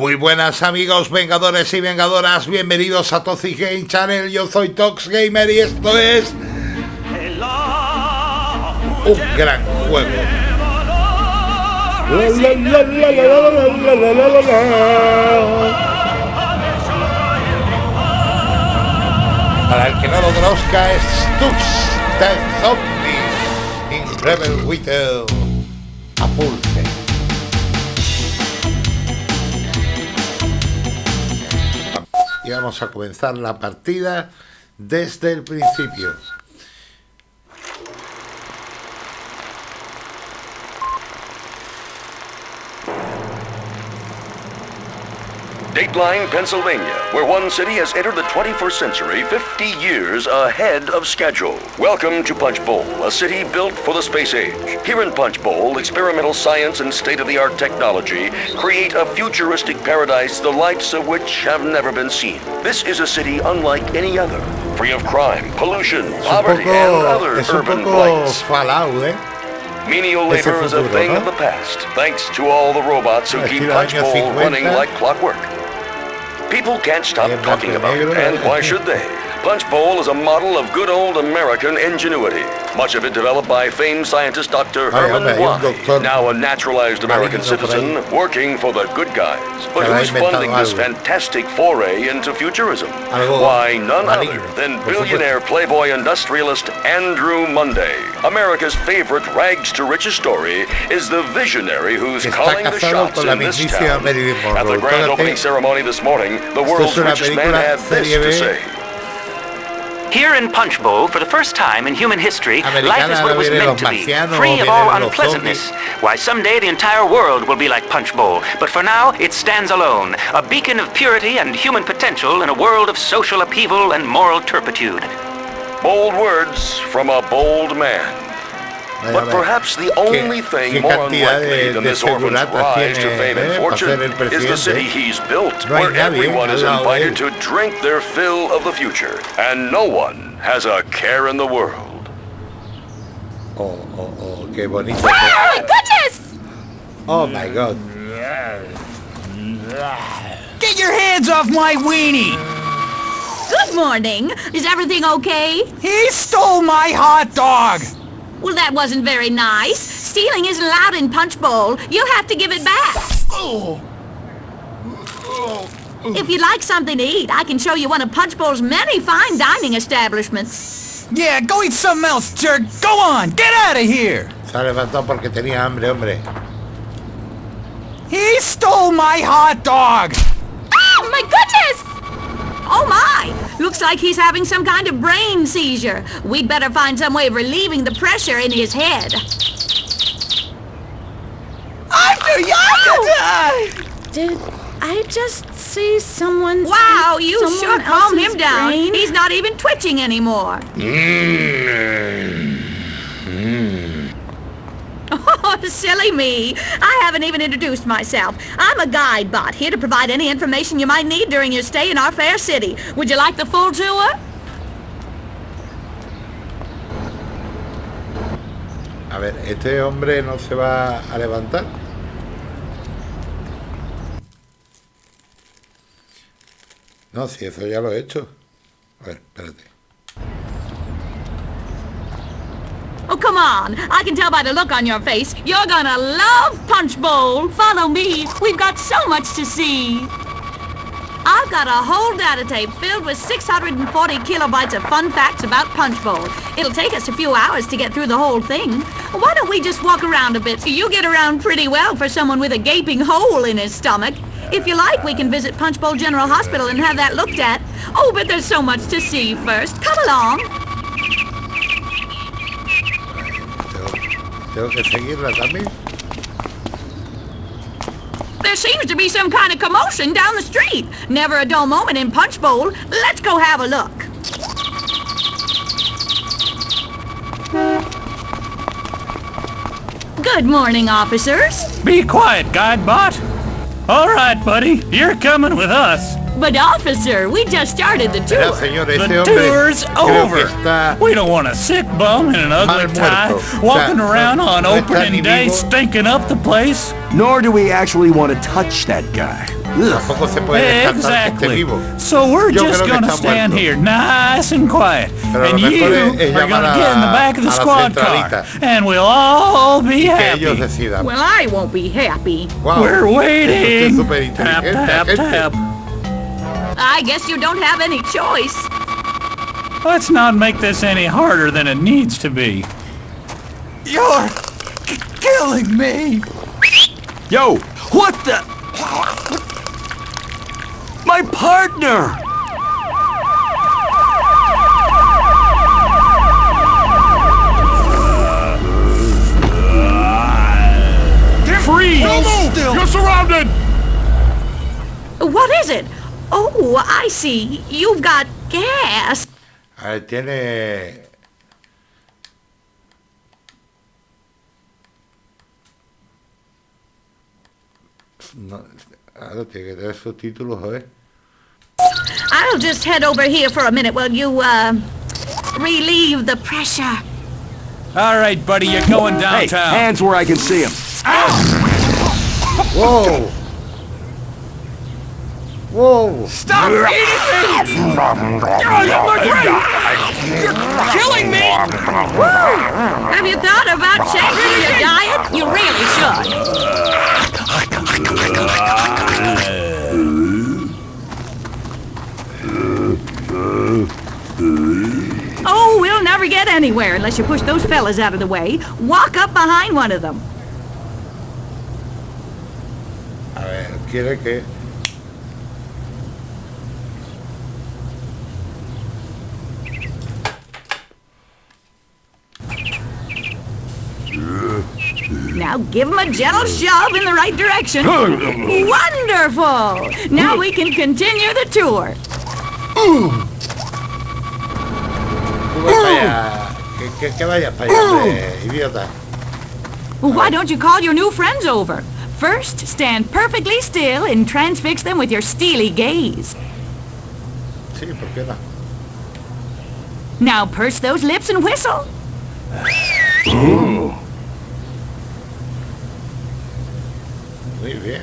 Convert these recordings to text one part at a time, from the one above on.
Muy buenas amigos vengadores y vengadoras, bienvenidos a Toxic Game Channel, yo soy Tox Gamer y esto es un gran juego. Para el que no lo conozca es Tux the Zombie in Rebel Whittle a. Vamos a comenzar la partida desde el principio. Dateline, Pennsylvania, where one city has entered the 21st century 50 years ahead of schedule. Welcome to Punch Bowl, a city built for the space age. Here in Punch Bowl, experimental science and state-of-the-art technology create a futuristic paradise the likes of which have never been seen. This is a city unlike any other, free of crime, pollution, poverty, and other urban blights. Fallout, ¿eh? Menial labor is a thing of the past, thanks to all the robots who keep Punch Bowl running like clockwork. People can't stop talking about it, and why should they? Punch Bowl is a model of good old American ingenuity. Much of it developed by famed scientist Dr. Herman hombre, hay un Why, doctor now a naturalized American citizen working for the good guys, but who's funding this fantastic foray into futurism? Why, none other than billionaire playboy industrialist Andrew Monday. America's favorite rags to riches story is the visionary who's Está calling the shots in this town. At the grand opening ceremony this morning, the Esto world's es una richest man película had this to say. Here in Punch Bowl, for the first time in human history, Americana life is what it was meant to be, free of all unpleasantness. Why, someday the entire world will be like Punch Bowl, but for now it stands alone, a beacon of purity and human potential in a world of social upheaval and moral turpitude. Bold words from a bold man. Vaya, But perhaps the only thing qué more unlikely de- than de this orphan's seguratas rise to tiene, fame eh, and fortune is the city he's built, No hay where nadie everyone is lado de invited to drink their fill of the future, and no one has a care in the world. Oh, oh, oh, qué bonito. Oh my goodness! Oh my god. Get your hands off my weenie! Good morning. Is everything okay? He stole my hot dog! Well, that wasn't very nice. Stealing isn't allowed in Punch Bowl. You'll have to give it back. If you'd like something to eat, I can show you one of Punch Bowl's many fine dining establishments. Yeah, go eat something else, jerk! Go on! Get out of here! Se ha levantado porque tenía hambre, hombre. He stole my hot dog! Oh, my goodness! Oh, my! Looks like he's having some kind of brain seizure. We'd better find some way of relieving the pressure in his head. I'm too young to die! Did I just see someone? Wow, you someone sure calmed him down. brain? He's not even twitching anymore. Oh, silly me. I haven't even introduced myself. I'm a guide bot, here to provide any information you might need during your stay in our fair city. Would you like the full tour? A ver, este hombre no se va a levantar. No, si eso ya lo he hecho. A ver, espérate. Oh, come on. I can tell by the look on your face. You're gonna love Punch Bowl. Follow me. We've got so much to see. I've got a whole data tape filled with 640 kilobytes of fun facts about Punch Bowl. It'll take us a few hours to get through the whole thing. Why don't we just walk around a bit? You get around pretty well for someone with a gaping hole in his stomach. If you like, we can visit Punch Bowl General Hospital and have that looked at. Oh, but there's so much to see first. Come along. Tengo, tengo que seguirla también. There seems to be some kind of commotion down the street. Never a dull moment in Punch Bowl. Let's go have a look. Good morning, officers. Be quiet, Guidebot! Alright, buddy, you're coming with us. But officer, we just started the tour. señor, The este tour's over. We don't want a sick bum in an ugly tie muerto. O walking sea, around on no opening day vivo. stinking up the place. Nor do we actually want to touch that guy. Tampoco se puede descartar que esté Exactly. So we're Yo just gonna stand muerto. here nice and quiet. Pero and you es- es are gonna get in the back of the squad car. And we'll all be happy. Well, I won't be happy. Wow. We're Usted es waiting. súper Tap, tap, tap. I guess you don't have any choice. Let's not make this any harder than it needs to be. You're killing me. Yo, what the? My partner! Freeze! You're surrounded! What is it? Oh, I see. You've got gas. A ver, tiene. No, ahora tiene que tener subtítulos, joder. ¿eh? I'll just head over here for a minute while you, uh, relieve the pressure. All right, buddy, you're going Hey, downtown. hands where I can see him. Ah! ¡Wow! ¡Wow! Stop eating me! Oh, you look great! You're killing me! Have you thought about changing your diet? You really should. Oh, we'll never get anywhere unless you push those fellas out of the way. Walk up behind one of them. A ver, quiere que. Now give him a gentle shove in the right direction. Wonderful! Now we can continue the tour. Why don't you call your new friends over? First, stand perfectly still and transfix them with your steely gaze. Sí, ¿por qué no? Now purse those lips and whistle. Muy bien.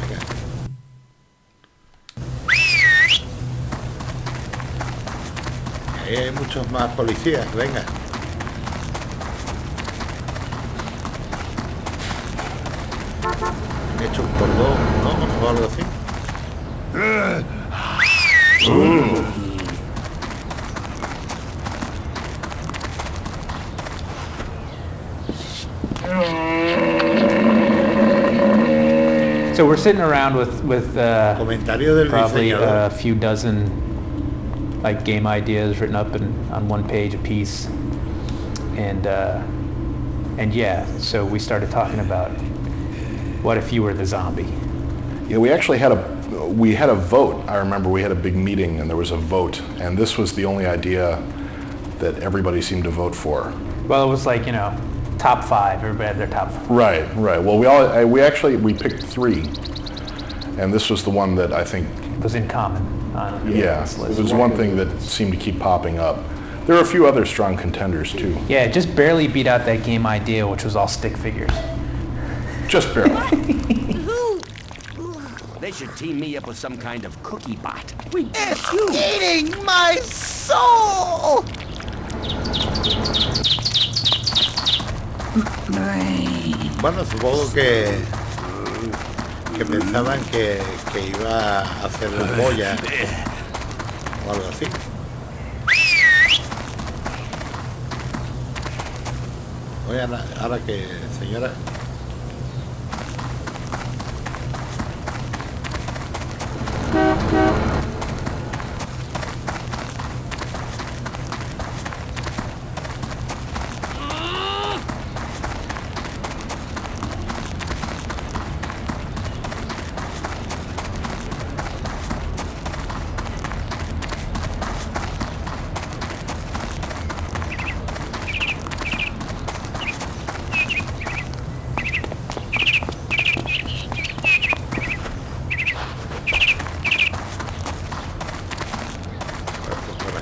Venga. Ahí hay muchos más policías, venga. Han hecho un cordón, ¿no? O algo así. So we're sitting around with with uh, Comentario del probably diseñador. a few dozen like game ideas written up in, on one page apiece, and uh, and yeah, so we started talking about what if you were the zombie. Yeah, we actually had a we had a vote. I remember we had a big meeting and there was a vote, and this was the only idea that everybody seemed to vote for. Well, it was like you know, top five. Everybody had their top. Five. Right, right. Well, we all I- we actually we picked three, and this was the one that I think was in common on yeah, this it was one thing that seemed to keep popping up. There are a few other strong contenders too, Yeah, it just barely beat out that game idea, which was all stick figures. just barely. They should team me up with some kind of cookie bot. We It's you. eating my soul! Bueno, supongo que que pensaban que, que iba a hacer la boya o algo así. Oye, ahora, que, señora,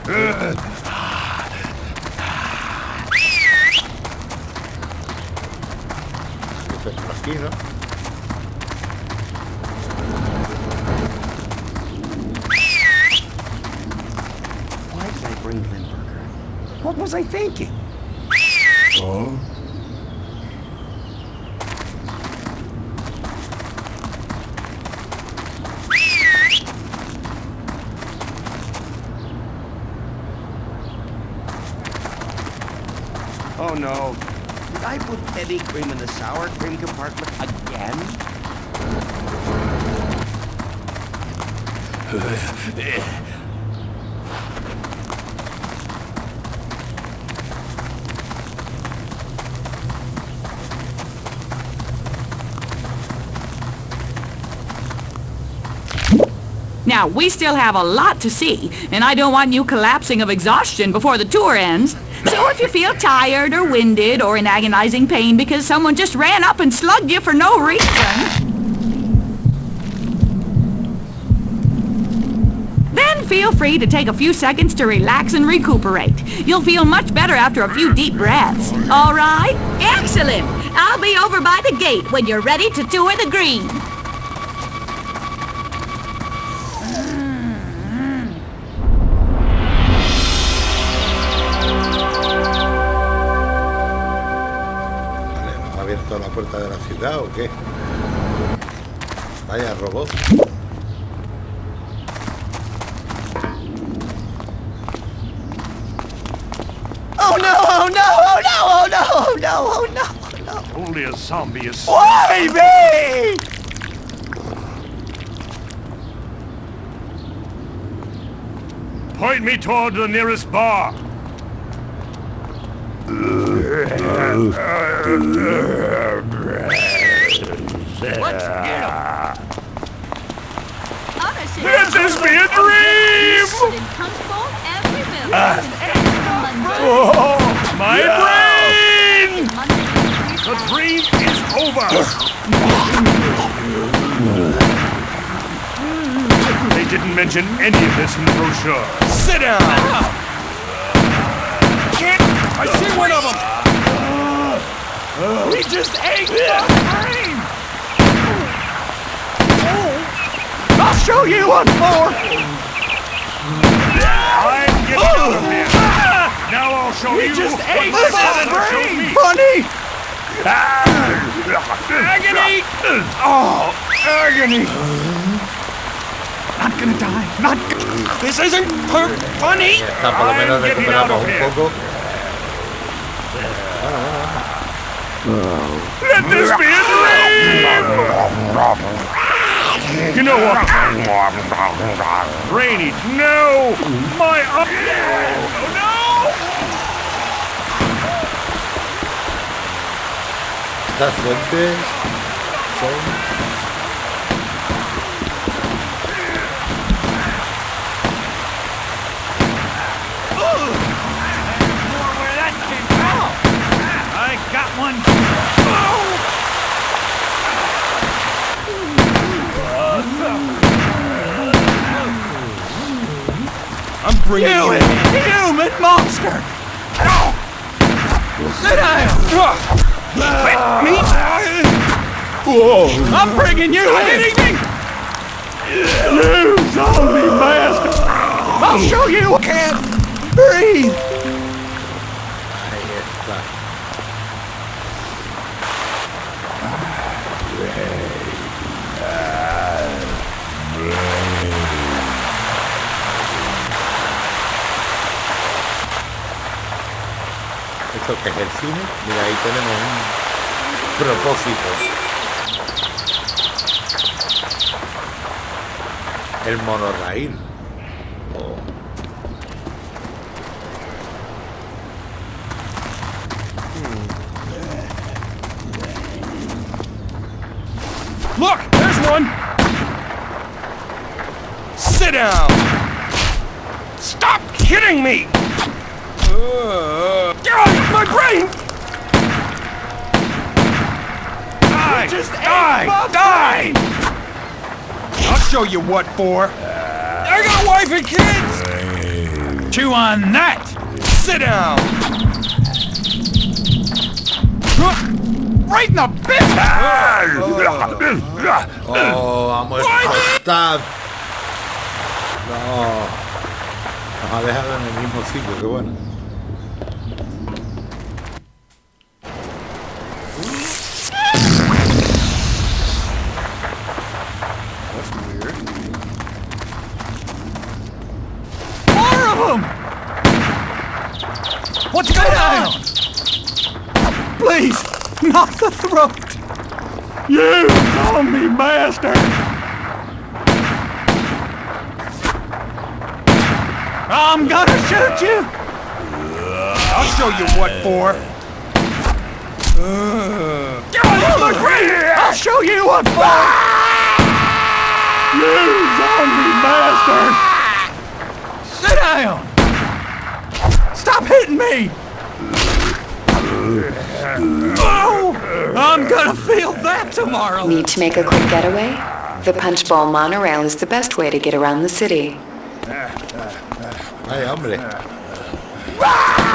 aquí, ¿no? Why did I bring Limburger? What was I thinking? Now, we still have a lot to see, and I don't want you collapsing of exhaustion before the tour ends. So if you feel tired or winded or in agonizing pain because someone just ran up and slugged you for no reason, then feel free to take a few seconds to relax and recuperate. You'll feel much better after a few deep breaths. All right? Excellent! I'll be over by the gate when you're ready to tour the green. Puerta de la ciudad o qué? Vaya robot. Oh no! Oh no! Oh no! Oh no! Oh no! Oh no! Oh no! Only a zombie is. Why me? Point me toward the nearest bar. Uh, uh, uh, Let this be a dream! Oh, my brain! The dream is over! They didn't mention any of this in the brochure. Sit down. I see one of them! He just ate the brain! I'll show you one more. I'm getting out of here! Now I'll show you just what ate my my brain. Funny. Agony! Oh, agony. Not gonna die. Not. This isn't per- funny. Está, por lo menos I'm getting out recuperamos of un here. poco. Let this be a dream! You know what? Rainy, no! My up! Oh no! Estas fuentes son... I got one! I'm bringing you. Human monster. Sit down. Let me. Whoa. I'm bringing you in. Hitting me. You zombie bastard. I'll show you. I can't breathe. El cine? Mira, ahí tenemos un propósito. El monorraíl. Die. die. Die. I'll show you what for. Uh, I got a wife and kids. Chew on that! Sit down. Right in the business. Ah! Oh, vamos a explotar. No. Nos ha dejado en el mismo sitio, qué bueno. What's going on? Please, not the throat. You zombie bastard! I'm gonna shoot you! I'll show you what for. Get on my grave! I'll show you what for! You zombie bastard! Sit down! Stop hitting me! Oh! I'm gonna feel that tomorrow! Need to make a quick getaway? The Punch Bowl monorail is the best way to get around the city. Ay, hombre. Ah!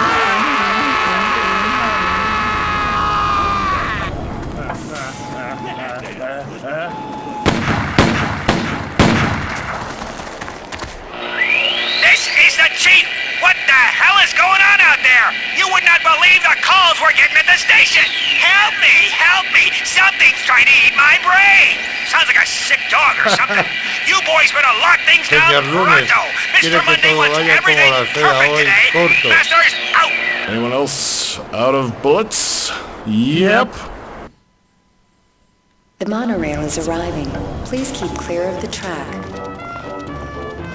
Hell is going on out there? You would not believe the calls we're getting at the station! Help me! Help me! Something's trying to eat my brain! Sounds like a sick dog or something. you boys better lock things Señor down Lunes, pronto! Mr. Monday wants everything perfect today! corto. Masters, out! Anyone else out of bullets? Yep. The monorail is arriving. Please keep clear of the track.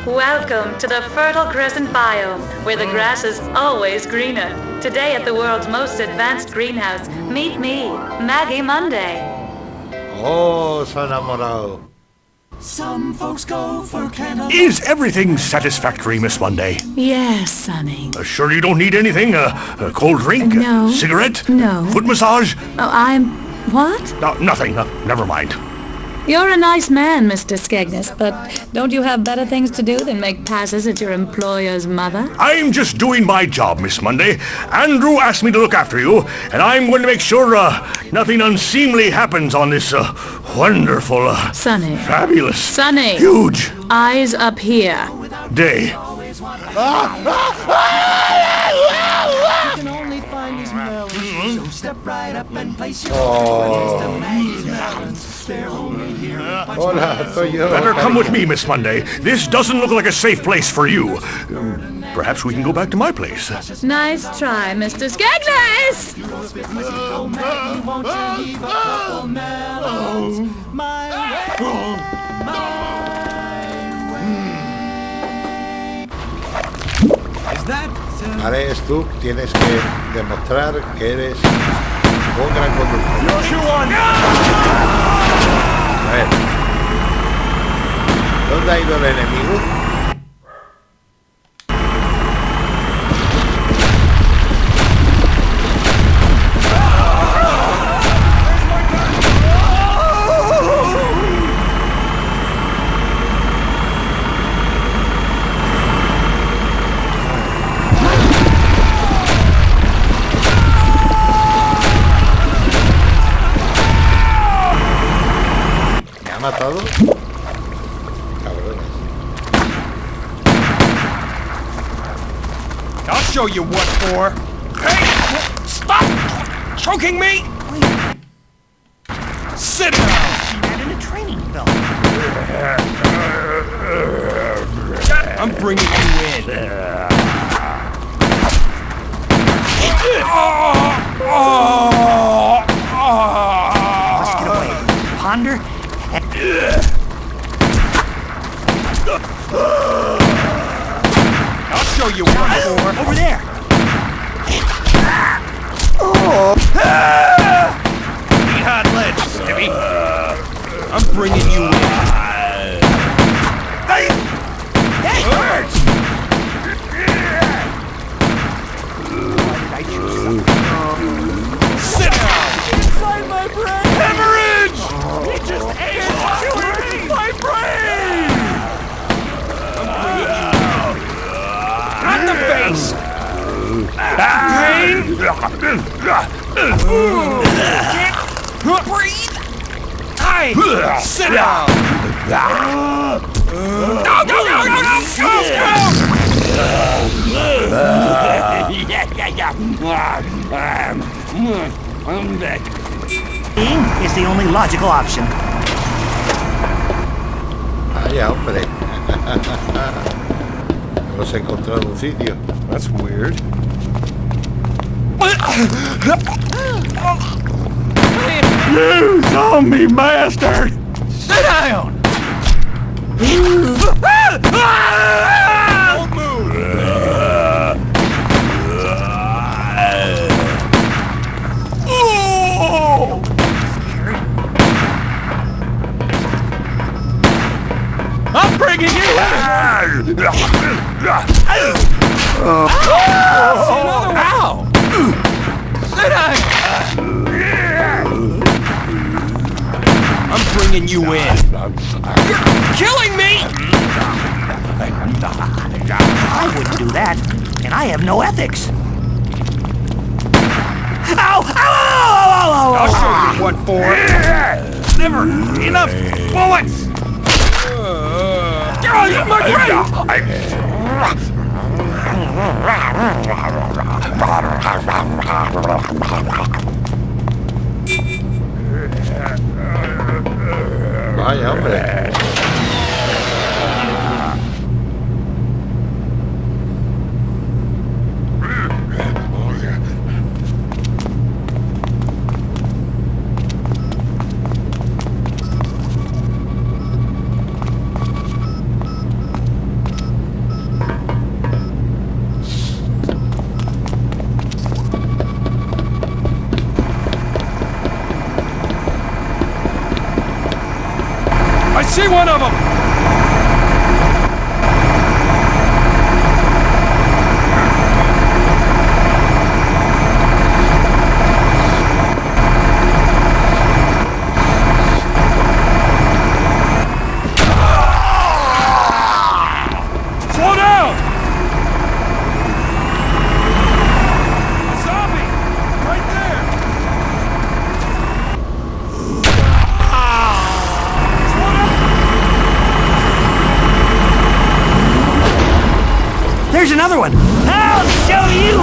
Welcome to the fertile crescent biome, where the grass is always greener. Today at the world's most advanced greenhouse, meet me, Maggie Monday. Oh, se ha enamorado. Some folks go for cannabis. Is everything satisfactory, Miss Monday? Yes, Sonny. Uh, sure you don't need anything? Uh, a cold drink? No. Cigarette? No. Foot massage? Oh, I'm. What? No, nothing. Uh, never mind. You're a nice man, Mr. Skegness, but don't you have better things to do than make passes at your employer's mother? I'm just doing my job, Miss Monday. Andrew asked me to look after you, and I'm going to make sure uh, nothing unseemly happens on this uh, wonderful, uh, Sonny. fabulous, Sunny. huge Eyes up here. day. Hola, soy yo. Better come with me, Miss Monday. This doesn't look like a safe place for you. Um, Perhaps we can go back to my place. Nice try, Mr. Skegness! Vale, Stu, tienes que demostrar que eres un gran conductor. A ver. ¿Dónde ha ido el enemigo? Show you what for. Hey! Stop! Choking me! Sit down! She in a training belt. I'm bringing you in. Let's oh, oh get away. Ponder. I'll show you for. Over there. Eat hot lead, Snippy. I'm bringing you in. Hey! Oh. Hurts! Why did I choose something? Breathe! Hi! Sit down! Go, go, go, go, go, go, go! is the only logical option. Vaya, hombre. Hemos encontrado un sitio. That's weird. You zombie bastard! Sit down! Don't move! Oh! I'm bringing you in! Ow! Sit down! I'm you in. You're killing me! I wouldn't do that, and I have no ethics. Ow! Ow! Ow! Ow! Ow! I'll show you what for. Never enough bullets. Oh, my brain! Vaya, hombre. See one of them! Slow down! Zombie! Right there! Slow down! There's another one. I'll show you.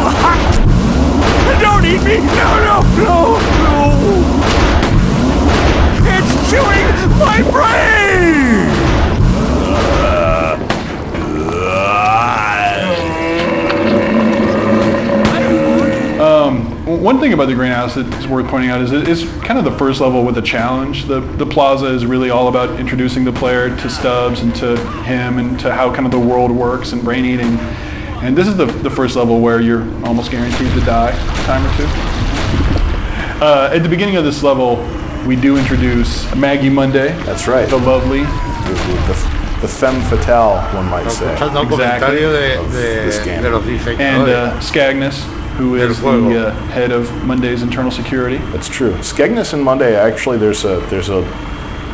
Don't eat me! No, no, no, no! It's chewing my brain! Um, one thing about the greenhouse that is worth pointing out is it is kind of the first level with a challenge. The the plaza is really all about introducing the player to Stubbs and to him and to how kind of the world works and brain eating. And this is the, the first level where you're almost guaranteed to die a time or two. Uh, at the beginning of this level, we do introduce Maggie Monday. That's right. The lovely. The, the, the femme fatale, one might say. Exactly. de, Of de, this game. de And diseñadores. uh, Skegness, who is the uh, head of Monday's internal security. That's true. Skegness and Monday, actually, there's a there's a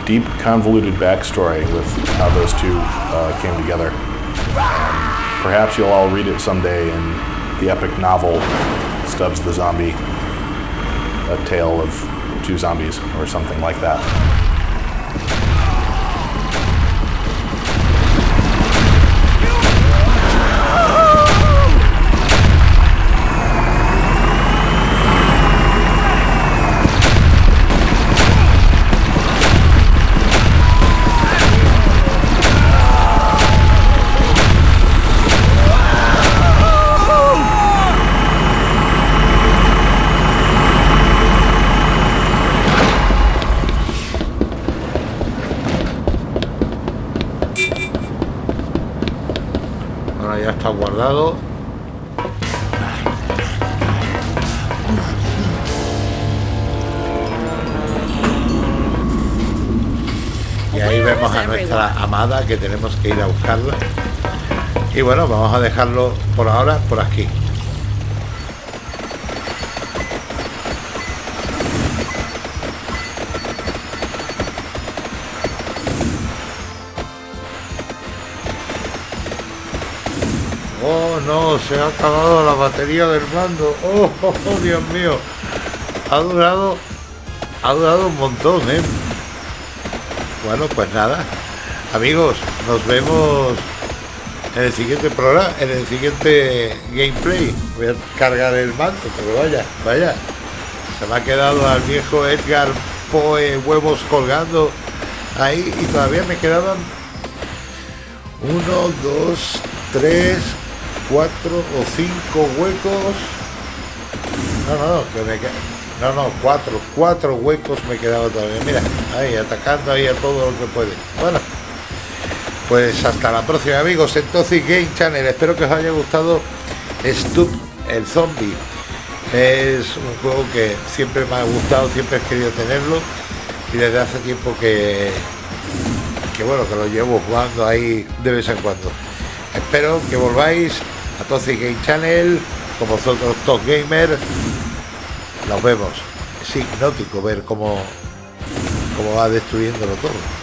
deep, convoluted backstory with how those two uh, came together. And perhaps you'll all read it someday in the epic novel Stubbs the Zombie, a tale of two zombies, or something like that. Guardado. Y ahí vemos a nuestra amada que tenemos que ir a buscarla. Y bueno, vamos a dejarlo por ahora por aquí. No, se ha acabado la batería del mando. Oh, oh, oh, Dios mío. Ha durado. Ha durado un montón, eh. Bueno, pues nada. Amigos, nos vemos en el siguiente programa, en el siguiente gameplay. Voy a cargar el mando, pero vaya, vaya. Se me ha quedado al viejo Edgar Poe huevos colgando ahí y todavía me quedaban uno, dos, tres, cuatro o cinco huecos. No, no, que. No, no, cuatro, cuatro huecos me he quedado todavía. Mira, ahí, atacando ahí a todo lo que puede. Bueno, pues hasta la próxima, amigos, en Toxic Game Channel. Espero que os haya gustado Stup el Zombie. Es un juego que siempre me ha gustado, siempre he querido tenerlo y desde hace tiempo que, que bueno, que lo llevo jugando ahí de vez en cuando. Espero que volváis a Toxic Game Channel, con vosotros Top Gamer. Nos vemos. Es hipnótico ver cómo, cómo va destruyéndolo todo.